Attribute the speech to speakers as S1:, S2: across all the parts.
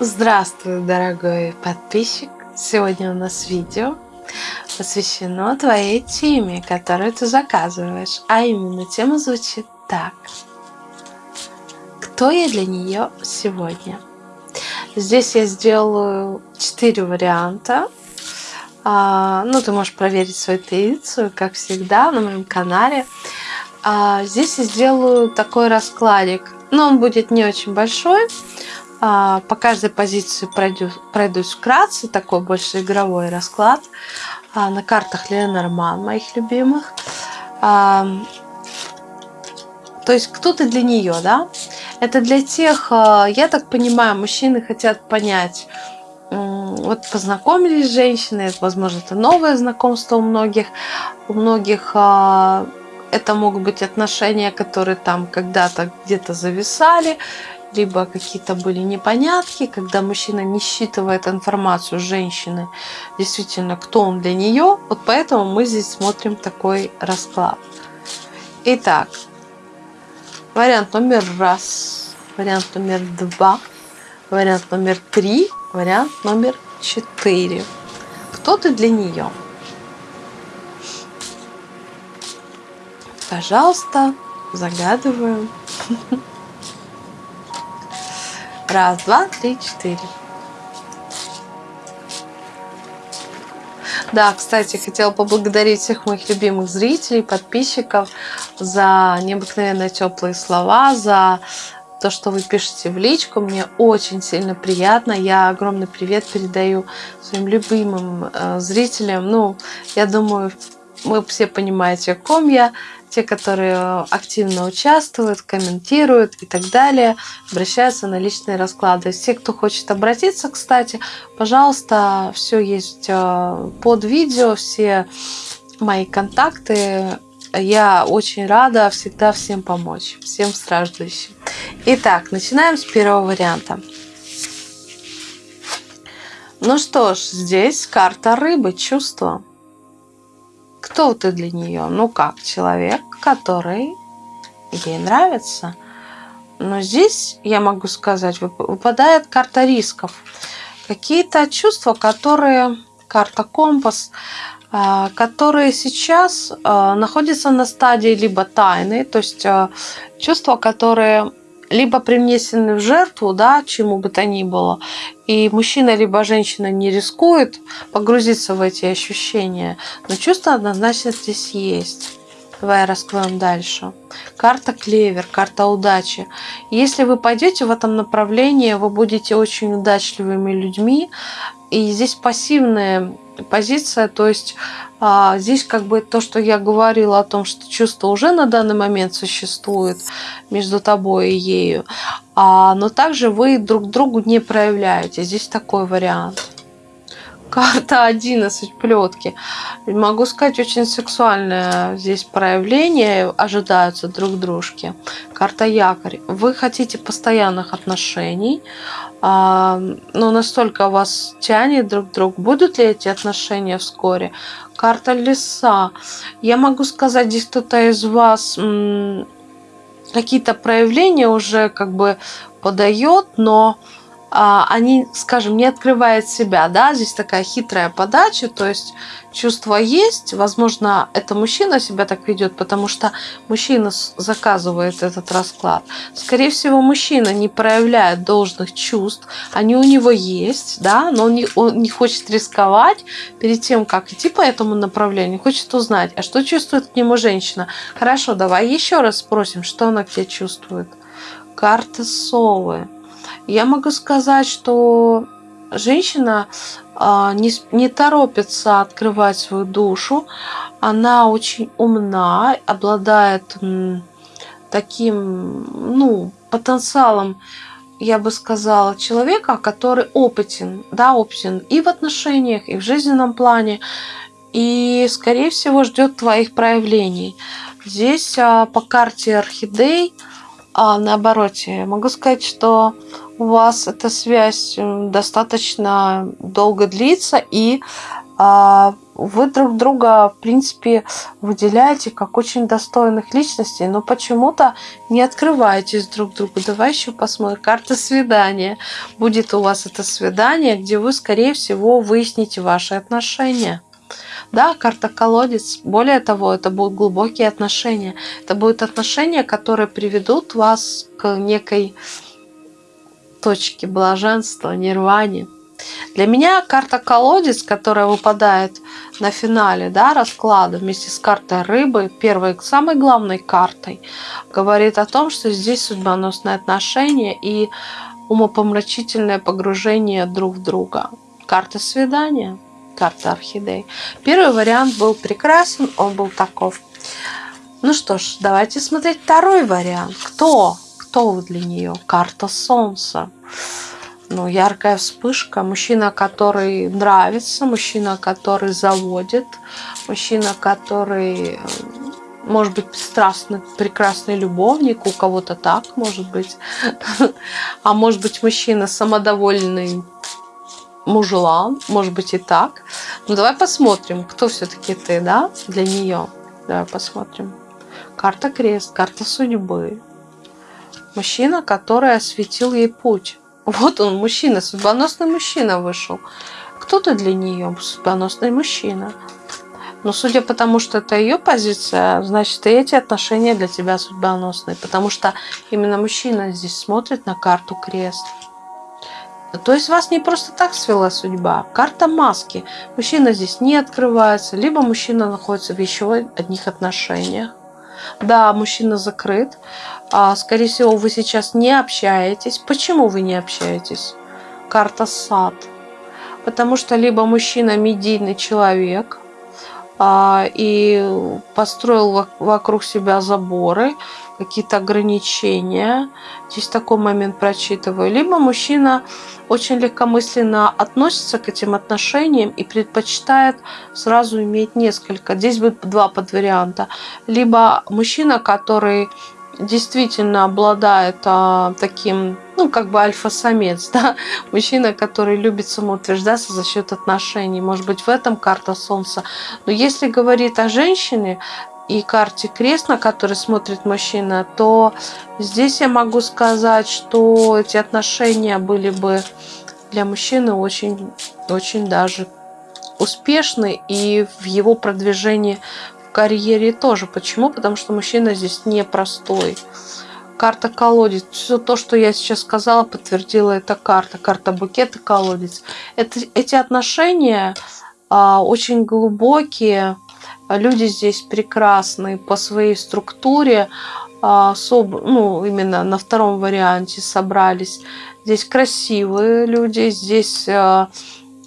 S1: Здравствуй, дорогой подписчик! Сегодня у нас видео посвящено твоей теме, которую ты заказываешь. А именно тема звучит так. Кто я для нее сегодня? Здесь я сделаю 4 варианта. А, ну, ты можешь проверить свою интуицию, как всегда, на моем канале. А, здесь я сделаю такой раскладик. Но он будет не очень большой. А, по каждой позиции пройду, пройдусь вкратце, такой больше игровой расклад. На картах Ленорман, моих любимых. То есть кто-то для нее, да? Это для тех, я так понимаю, мужчины хотят понять, вот познакомились с женщиной, возможно, это новое знакомство у многих, у многих это могут быть отношения, которые там когда-то где-то зависали, либо какие-то были непонятки, когда мужчина не считывает информацию женщины, действительно, кто он для нее. Вот поэтому мы здесь смотрим такой расклад. Итак, вариант номер раз, вариант номер два, вариант номер три, вариант номер четыре. Кто ты для нее? Пожалуйста, загадываем. Раз, два, три, четыре. Да, кстати, хотела поблагодарить всех моих любимых зрителей, подписчиков за необыкновенно теплые слова, за то, что вы пишете в личку. Мне очень сильно приятно. Я огромный привет передаю своим любимым э, зрителям. Ну, я думаю, вы все понимаете, о ком я те, которые активно участвуют, комментируют и так далее, обращаются на личные расклады. Все, кто хочет обратиться, кстати, пожалуйста, все есть э, под видео, все мои контакты. Я очень рада всегда всем помочь, всем страждущим. Итак, начинаем с первого варианта. Ну что ж, здесь карта рыбы, чувства. Кто ты для нее? Ну как, человек, который ей нравится. Но здесь, я могу сказать, выпадает карта рисков. Какие-то чувства, которые, карта компас, которые сейчас а, находятся на стадии либо тайны, то есть а, чувства, которые либо принесены в жертву, да, чему бы то ни было, и мужчина либо женщина не рискует погрузиться в эти ощущения, но чувство однозначно здесь есть. Давай раскроем дальше. Карта клевер, карта удачи. Если вы пойдете в этом направлении, вы будете очень удачливыми людьми. И здесь пассивная позиция, то есть а, здесь как бы то, что я говорила о том, что чувство уже на данный момент существует между тобой и ею, а, но также вы друг другу не проявляете. Здесь такой вариант. Карта 11 плетки. Могу сказать, очень сексуальное здесь проявление ожидаются друг дружки. Карта якорь. Вы хотите постоянных отношений, а, но настолько вас тянет друг к другу. Будут ли эти отношения вскоре? Карта леса. Я могу сказать, здесь кто-то из вас какие-то проявления уже как бы подает, но они, скажем, не открывают себя, да, здесь такая хитрая подача, то есть чувство есть, возможно, это мужчина себя так ведет, потому что мужчина заказывает этот расклад. Скорее всего, мужчина не проявляет должных чувств, они у него есть, да, но он не, он не хочет рисковать перед тем, как идти по этому направлению, хочет узнать, а что чувствует к нему женщина. Хорошо, давай еще раз спросим, что она к тебе чувствует. Карта совы я могу сказать, что женщина а, не, не торопится открывать свою душу. Она очень умна, обладает таким ну, потенциалом, я бы сказала, человека, который опытен, да, опытен и в отношениях, и в жизненном плане, и, скорее всего, ждет твоих проявлений. Здесь а, по карте орхидей а наоборот, могу сказать, что у вас эта связь достаточно долго длится, и а, вы друг друга, в принципе, выделяете как очень достойных личностей, но почему-то не открываетесь друг другу. Давай еще посмотрим. Карта свидания. Будет у вас это свидание, где вы, скорее всего, выясните ваши отношения. Да, карта колодец. Более того, это будут глубокие отношения. Это будут отношения, которые приведут вас к некой точке блаженства, нирване. Для меня карта колодец, которая выпадает на финале да, расклада вместе с картой рыбы, первой самой главной картой, говорит о том, что здесь судьбоносные отношения и умопомрачительное погружение друг в друга. Карта свидания – карта орхидей. Первый вариант был прекрасен, он был таков. Ну что ж, давайте смотреть второй вариант. Кто? Кто вы для нее? Карта Солнца. Ну, яркая вспышка. Мужчина, который нравится, мужчина, который заводит, мужчина, который может быть, страстный, прекрасный любовник, у кого-то так, может быть. А может быть, мужчина самодовольный, мужелан, может быть и так. Ну давай посмотрим, кто все-таки ты, да, для нее. Давай посмотрим. Карта крест, карта судьбы. Мужчина, который осветил ей путь. Вот он, мужчина, судьбоносный мужчина вышел. Кто ты для нее? Судьбоносный мужчина. Но судя по тому, что это ее позиция, значит, и эти отношения для тебя судьбоносные. Потому что именно мужчина здесь смотрит на карту крест. То есть вас не просто так свела судьба. Карта маски. Мужчина здесь не открывается, либо мужчина находится в еще одних отношениях. Да, мужчина закрыт. А, скорее всего, вы сейчас не общаетесь. Почему вы не общаетесь? Карта сад. Потому что либо мужчина медийный человек, и построил вокруг себя заборы, какие-то ограничения. Здесь такой момент прочитываю. Либо мужчина очень легкомысленно относится к этим отношениям и предпочитает сразу иметь несколько. Здесь будет два подварианта. Либо мужчина, который действительно обладает а, таким, ну, как бы альфа-самец, да, мужчина, который любит самоутверждаться за счет отношений. Может быть, в этом карта Солнца. Но если говорить о женщине, и карте крест, на который смотрит мужчина, то здесь я могу сказать, что эти отношения были бы для мужчины очень, очень даже успешны и в его продвижении в карьере тоже. Почему? Потому что мужчина здесь непростой. Карта колодец. Все то, что я сейчас сказала, подтвердила эта карта. Карта букета колодец. Это, эти отношения а, очень глубокие, Люди здесь прекрасные по своей структуре, а, ну, именно на втором варианте собрались. Здесь красивые люди, здесь а,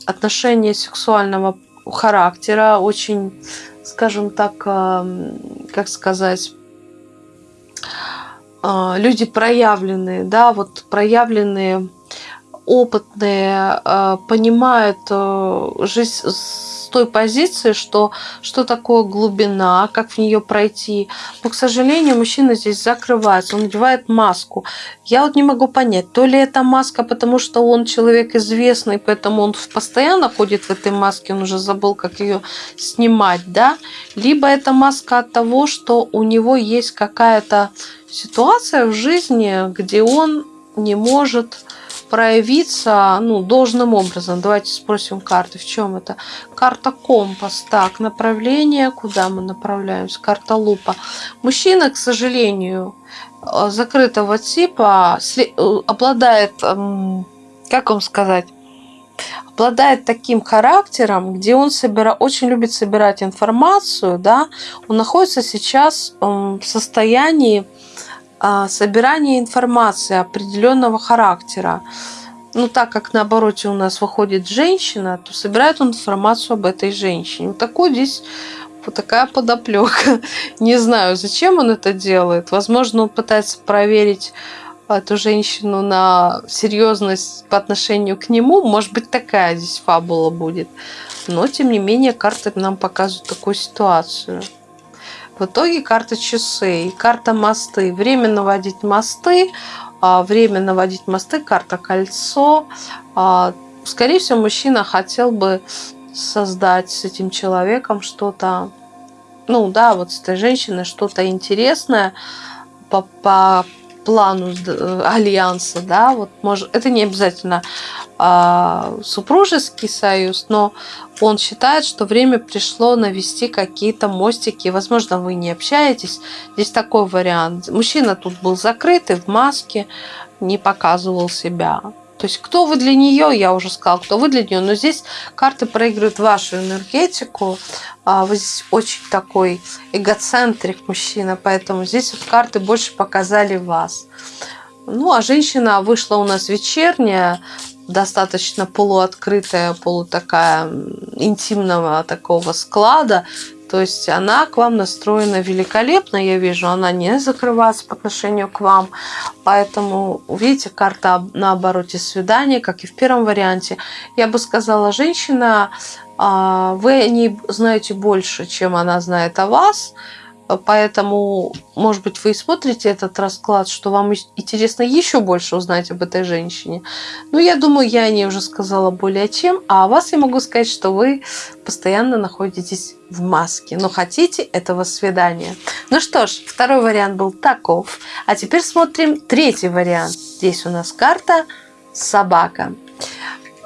S1: отношения сексуального характера, очень, скажем так, а, как сказать, люди проявленные, да, вот проявленные, опытные, понимают жизнь той позиции, что что такое глубина, как в нее пройти. Но, к сожалению, мужчина здесь закрывается, он надевает маску. Я вот не могу понять, то ли это маска, потому что он человек известный, поэтому он постоянно ходит в этой маске, он уже забыл, как ее снимать, да? Либо это маска от того, что у него есть какая-то ситуация в жизни, где он не может проявиться ну, должным образом. Давайте спросим карты, в чем это. Карта компас. Так, направление, куда мы направляемся? Карта лупа. Мужчина, к сожалению, э, закрытого типа э, обладает, как вам сказать, обладает таким характером, где он собира, очень любит собирать информацию, да, он находится сейчас в состоянии собирание информации определенного характера. Ну, так как на обороте у нас выходит женщина, то собирает он информацию об этой женщине. Вот такой здесь вот такая подоплека. Не знаю, зачем он это делает. Возможно, он пытается проверить эту женщину на серьезность по отношению к нему. Может быть, такая здесь фабула будет. Но, тем не менее, карты нам показывают такую ситуацию. В итоге карта часы и карта мосты. Время наводить мосты, а, время наводить мосты, карта кольцо. А, скорее всего, мужчина хотел бы создать с этим человеком что-то, ну да, вот с этой женщиной что-то интересное по, по плану э, альянса, да, вот может, это не обязательно а, супружеский союз, но он считает, что время пришло навести какие-то мостики. Возможно, вы не общаетесь. Здесь такой вариант. Мужчина тут был закрытый в маске, не показывал себя. То есть, кто вы для нее, я уже сказала, кто вы для нее, но здесь карты проигрывают вашу энергетику. А, вы здесь очень такой эгоцентрик мужчина, поэтому здесь вот карты больше показали вас. Ну, а женщина вышла у нас вечерняя, достаточно полуоткрытая, полутакая интимного такого склада. То есть она к вам настроена великолепно, я вижу, она не закрывается по отношению к вам. Поэтому, видите, карта на обороте свидания, как и в первом варианте. Я бы сказала, женщина, а, вы о ней знаете больше, чем она знает о вас. Поэтому, может быть, вы и смотрите этот расклад, что вам интересно еще больше узнать об этой женщине. Но я думаю, я о ней уже сказала более чем. А о вас я могу сказать, что вы постоянно находитесь в маске, но хотите этого свидания. Ну что ж, второй вариант был таков. А теперь смотрим третий вариант. Здесь у нас карта собака.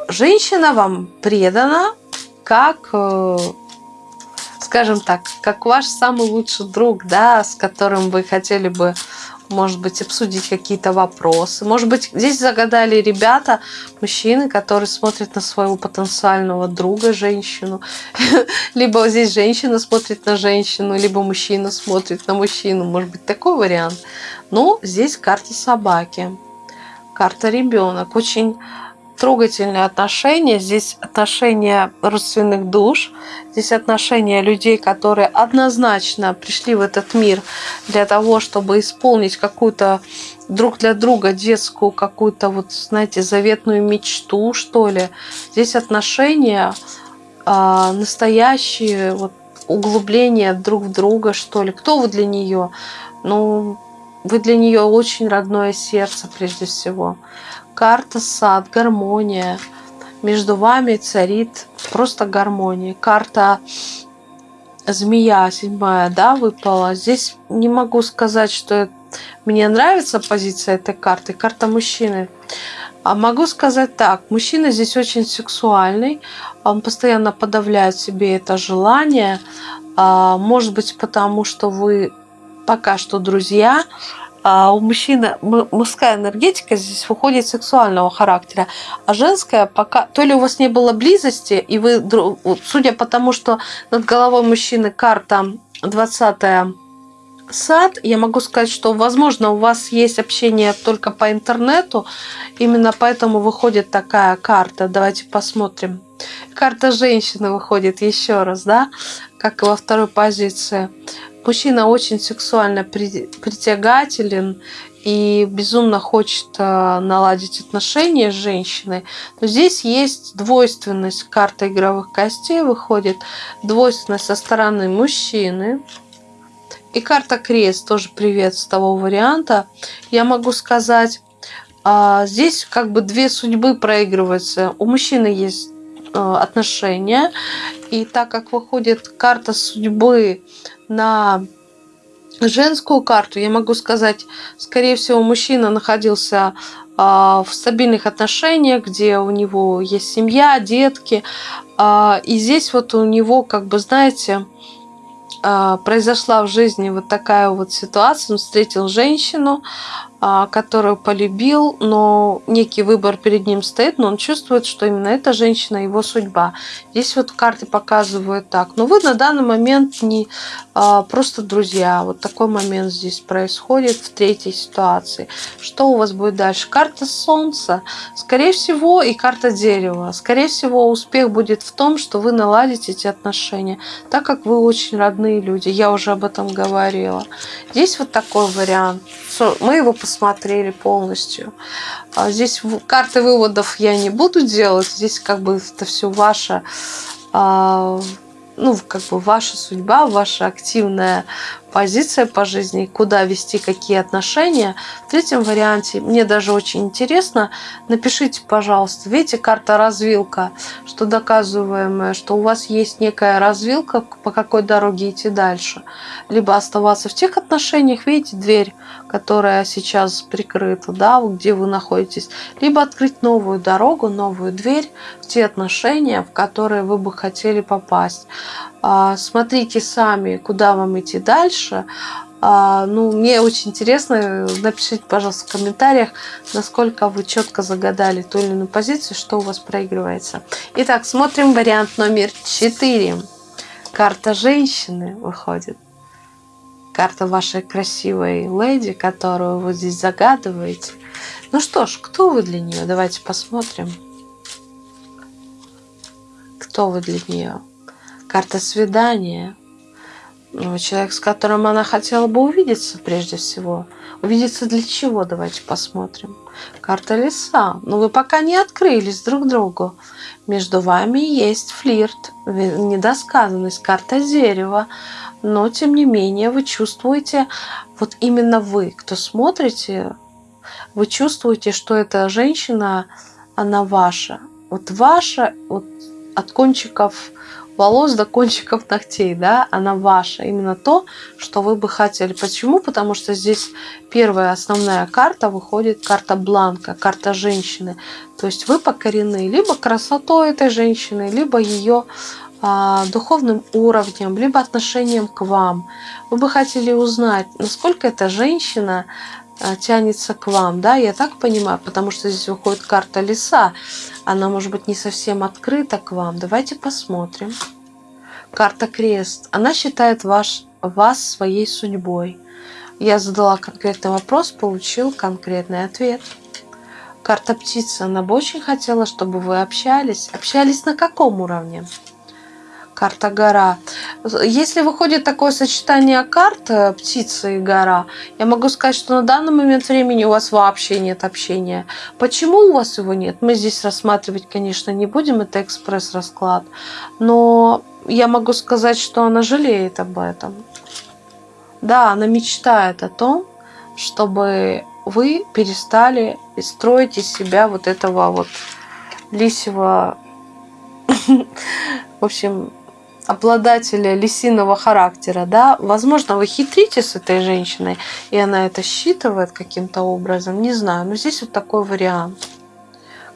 S1: Женщина вам предана как э, скажем так, как ваш самый лучший друг, да, с которым вы хотели бы, может быть, обсудить какие-то вопросы. Может быть, здесь загадали ребята, мужчины, которые смотрят на своего потенциального друга, женщину. Либо здесь женщина смотрит на женщину, либо мужчина смотрит на мужчину. Может быть, такой вариант. Но здесь карта собаки, карта ребенок. Очень трогательные отношения. Здесь отношения родственных душ. Здесь отношения людей, которые однозначно пришли в этот мир для того, чтобы исполнить какую-то друг для друга детскую какую-то вот, знаете, заветную мечту, что ли. Здесь отношения э, настоящие, вот, углубление друг в друга, что ли. Кто вы для нее? Ну, вы для нее очень родное сердце, прежде всего карта сад, гармония. Между вами царит просто гармония. Карта змея седьмая, да, выпала. Здесь не могу сказать, что мне нравится позиция этой карты. Карта мужчины. А могу сказать так, мужчина здесь очень сексуальный, он постоянно подавляет себе это желание, а, может быть потому, что вы пока что друзья, а у мужчины мужская энергетика здесь выходит сексуального характера, а женская пока то ли у вас не было близости, и вы, судя по тому, что над головой мужчины карта 20 сад, я могу сказать, что, возможно, у вас есть общение только по интернету, именно поэтому выходит такая карта. Давайте посмотрим. Карта женщины выходит еще раз, да, как и во второй позиции мужчина очень сексуально притягателен и безумно хочет э, наладить отношения с женщиной, то здесь есть двойственность. Карта игровых костей выходит. Двойственность со стороны мужчины. И карта крест тоже привет с того варианта. Я могу сказать, а, здесь как бы две судьбы проигрываются. У мужчины есть отношения. И так как выходит карта судьбы на женскую карту, я могу сказать, скорее всего, мужчина находился а, в стабильных отношениях, где у него есть семья, детки. А, и здесь вот у него, как бы, знаете, произошла в жизни вот такая вот ситуация. Он встретил женщину, которую полюбил, но некий выбор перед ним стоит, но он чувствует, что именно эта женщина его судьба. Здесь вот карты показывают так. Но вы на данный момент не а, просто друзья. Вот такой момент здесь происходит в третьей ситуации. Что у вас будет дальше? Карта Солнца, скорее всего, и карта Дерева. Скорее всего, успех будет в том, что вы наладите эти отношения, так как вы очень родные люди. Я уже об этом говорила. Здесь вот такой вариант. Мы его посмотрим посмотрели полностью. А здесь карты выводов я не буду делать. Здесь как бы это все ваше, а, ну, как бы ваша судьба, ваше активное позиция по жизни, куда вести какие отношения. В третьем варианте, мне даже очень интересно, напишите, пожалуйста, видите, карта развилка, что доказываемое, что у вас есть некая развилка, по какой дороге идти дальше. Либо оставаться в тех отношениях, видите, дверь, которая сейчас прикрыта, да, где вы находитесь, либо открыть новую дорогу, новую дверь в те отношения, в которые вы бы хотели попасть. А, смотрите сами, куда вам идти дальше. А, ну, мне очень интересно, напишите, пожалуйста, в комментариях, насколько вы четко загадали ту или иную позицию, что у вас проигрывается. Итак, смотрим вариант номер 4. Карта женщины выходит. Карта вашей красивой леди, которую вы здесь загадываете. Ну что ж, кто вы для нее? Давайте посмотрим. Кто вы для нее? карта свидания. Ну, человек, с которым она хотела бы увидеться прежде всего. Увидеться для чего? Давайте посмотрим. Карта леса. Но вы пока не открылись друг другу. Между вами есть флирт, недосказанность, карта дерева. Но, тем не менее, вы чувствуете, вот именно вы, кто смотрите, вы чувствуете, что эта женщина, она ваша. Вот ваша, вот от кончиков волос до кончиков ногтей, да, она ваша, именно то, что вы бы хотели. Почему? Потому что здесь первая основная карта выходит карта бланка, карта женщины. То есть вы покорены либо красотой этой женщины, либо ее а, духовным уровнем, либо отношением к вам. Вы бы хотели узнать, насколько эта женщина тянется к вам, да, я так понимаю, потому что здесь выходит карта леса, она может быть не совсем открыта к вам. Давайте посмотрим. Карта крест, она считает ваш, вас своей судьбой. Я задала конкретный вопрос, получил конкретный ответ. Карта птица, она бы очень хотела, чтобы вы общались. Общались на каком уровне? Карта гора. Если выходит такое сочетание карт э, птица и гора, я могу сказать, что на данный момент времени у вас вообще нет общения. Почему у вас его нет? Мы здесь рассматривать, конечно, не будем, это экспресс-расклад. Но я могу сказать, что она жалеет об этом. Да, она мечтает о том, чтобы вы перестали строить из себя вот этого вот лисего, в общем, обладателя лисиного характера, да, возможно, вы хитрите с этой женщиной, и она это считывает каким-то образом, не знаю, но здесь вот такой вариант.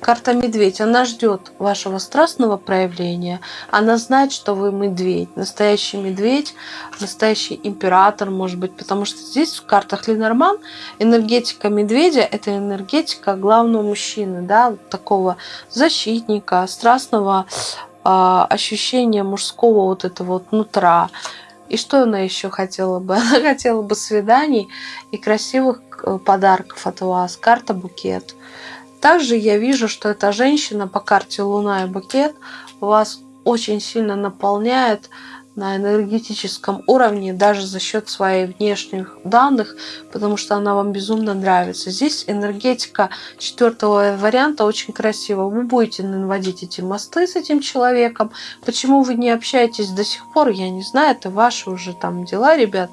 S1: Карта медведь, она ждет вашего страстного проявления. Она знает, что вы медведь, настоящий медведь, настоящий император, может быть, потому что здесь в картах Ленорман энергетика медведя – это энергетика главного мужчины, да, такого защитника, страстного ощущение мужского вот этого вот нутра. И что она еще хотела бы? Она хотела бы свиданий и красивых э, подарков от вас. Карта букет. Также я вижу, что эта женщина по карте Луна и букет вас очень сильно наполняет на энергетическом уровне, даже за счет своих внешних данных, потому что она вам безумно нравится. Здесь энергетика четвертого варианта очень красиво. Вы будете наводить эти мосты с этим человеком. Почему вы не общаетесь до сих пор, я не знаю, это ваши уже там дела, ребят.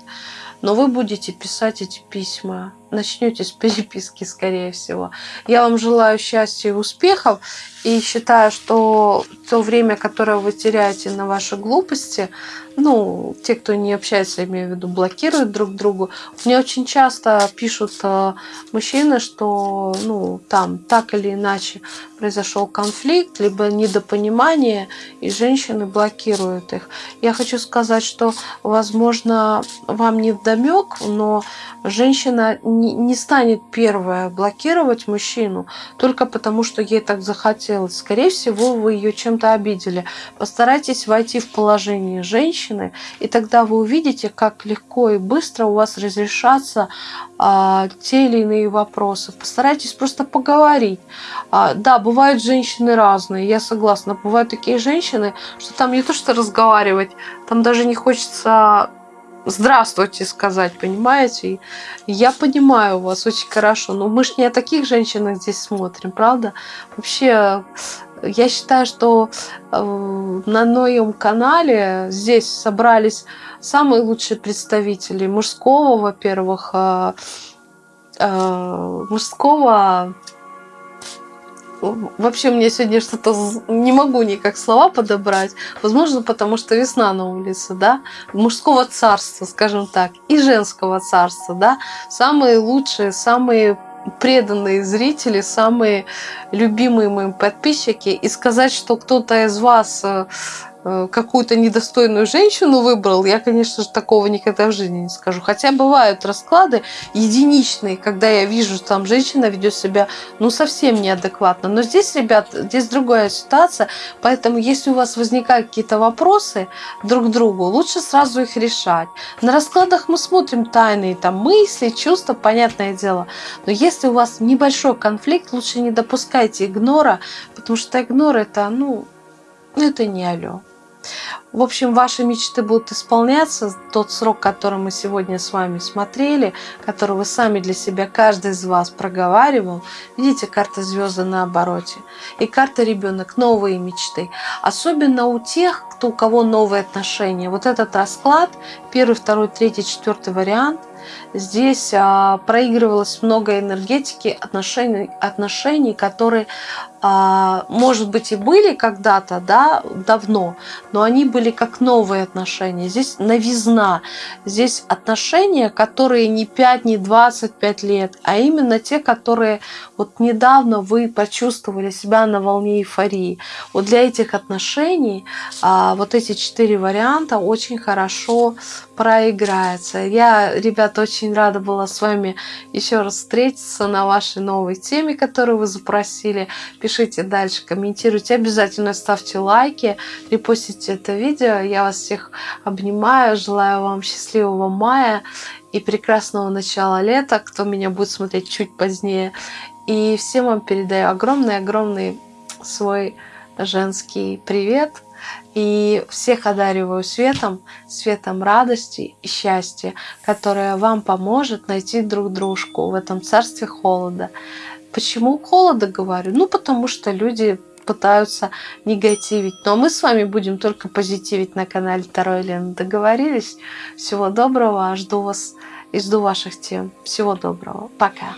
S1: Но вы будете писать эти письма начнете с переписки, скорее всего. Я вам желаю счастья и успехов. И считаю, что то время, которое вы теряете на ваши глупости, ну, те, кто не общается, я имею в виду, блокируют друг другу. Мне очень часто пишут э, мужчины, что, ну, там так или иначе произошел конфликт, либо недопонимание, и женщины блокируют их. Я хочу сказать, что, возможно, вам не вдомек, но женщина не, не станет первая блокировать мужчину только потому, что ей так захотелось. Скорее всего, вы ее чем-то обидели. Постарайтесь войти в положение женщины, и тогда вы увидите, как легко и быстро у вас разрешатся а, те или иные вопросы. Постарайтесь просто поговорить. А, да, бывают женщины разные, я согласна. Бывают такие женщины, что там не то что разговаривать, там даже не хочется здравствуйте сказать, понимаете? Я понимаю вас очень хорошо, но мы же не о таких женщинах здесь смотрим, правда? Вообще, Я считаю, что э, на моем канале здесь собрались самые лучшие представители мужского, во-первых, э, э, мужского Вообще мне сегодня что-то не могу никак слова подобрать. Возможно, потому что весна на улице, да, мужского царства, скажем так, и женского царства, да, самые лучшие, самые преданные зрители, самые любимые мои подписчики. И сказать, что кто-то из вас э, какую-то недостойную женщину выбрал, я, конечно же, такого никогда в жизни не скажу. Хотя бывают расклады единичные, когда я вижу, что там женщина ведет себя, ну, совсем неадекватно. Но здесь, ребят, здесь другая ситуация, поэтому если у вас возникают какие-то вопросы друг к другу, лучше сразу их решать. На раскладах мы смотрим тайные там мысли, чувства, понятное дело. Но если у вас небольшой конфликт, лучше не допускайте игнора, потому что игнор это, ну, это не алло. В общем, ваши мечты будут исполняться. Тот срок, который мы сегодня с вами смотрели, который вы сами для себя, каждый из вас проговаривал. Видите, карта звезды на обороте. И карта ребенок, новые мечты. Особенно у тех, кто, у кого новые отношения. Вот этот расклад, первый, второй, третий, четвертый вариант – Здесь а, проигрывалось много энергетики, отношений, отношений которые, может быть, и были когда-то, да, давно, но они были как новые отношения. Здесь новизна, здесь отношения, которые не 5, не 25 лет, а именно те, которые вот недавно вы почувствовали себя на волне эйфории. Вот для этих отношений а, вот эти четыре варианта очень хорошо проиграются. Я, ребята, очень рада была с вами еще раз встретиться на вашей новой теме, которую вы запросили. Пишите дальше, комментируйте, обязательно ставьте лайки, репостите это видео. Я вас всех обнимаю, желаю вам счастливого мая и прекрасного начала лета, кто меня будет смотреть чуть позднее. И всем вам передаю огромный-огромный свой женский привет – и всех одариваю светом, светом радости и счастья, которое вам поможет найти друг дружку в этом царстве холода. Почему холода говорю? Ну, потому что люди пытаются негативить. Но мы с вами будем только позитивить на канале Таро Елена. Договорились? Всего доброго. Жду вас и жду ваших тем. Всего доброго. Пока.